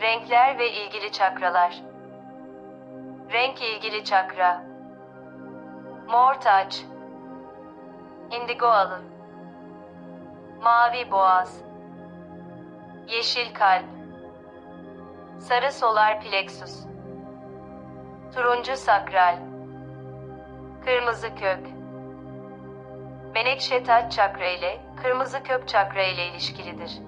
Renkler ve ilgili çakralar. Renk ilgili çakra. Mor taç. Indigo alın. Mavi boğaz. Yeşil kalp. Sarı solar plexus. Turuncu sakral. Kırmızı kök. Menekşe taç çakra ile kırmızı kök çakra ile ilişkilidir.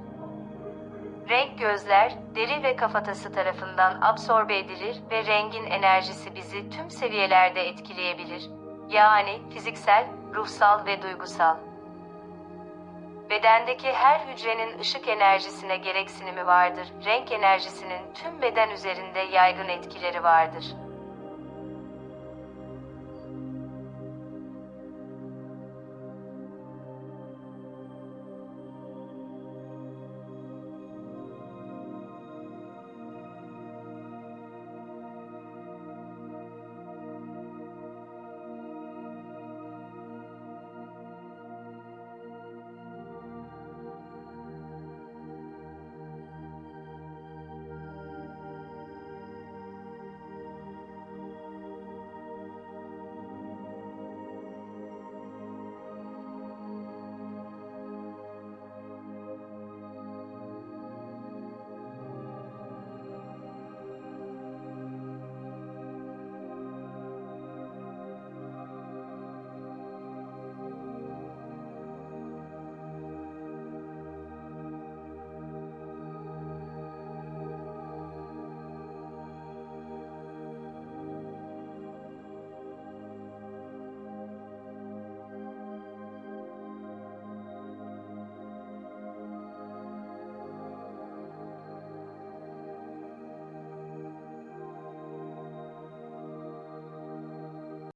Renk gözler, deri ve kafatası tarafından absorbe edilir ve rengin enerjisi bizi tüm seviyelerde etkileyebilir. Yani fiziksel, ruhsal ve duygusal. Bedendeki her hücrenin ışık enerjisine gereksinimi vardır. Renk enerjisinin tüm beden üzerinde yaygın etkileri vardır.